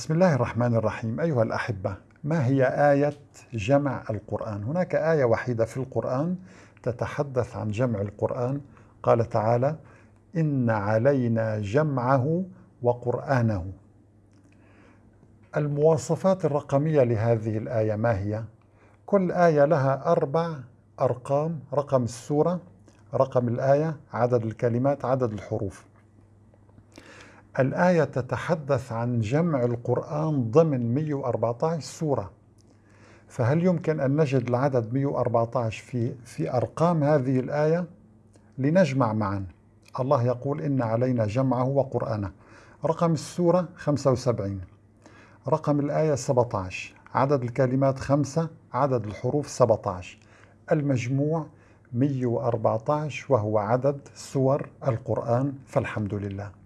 بسم الله الرحمن الرحيم أيها الأحبة ما هي آية جمع القرآن؟ هناك آية وحيدة في القرآن تتحدث عن جمع القرآن قال تعالى إن علينا جمعه وقرآنه المواصفات الرقمية لهذه الآية ما هي؟ كل آية لها أربع أرقام رقم السورة رقم الآية عدد الكلمات عدد الحروف الآية تتحدث عن جمع القرآن ضمن 114 سورة. فهل يمكن أن نجد العدد 114 في, في أرقام هذه الآية؟ لنجمع معا. الله يقول إن علينا جمعه وقرآنه. رقم السورة 75 رقم الآية 17 عدد الكلمات خمسة. عدد الحروف 17 المجموع 114 وهو عدد سور القرآن فالحمد لله.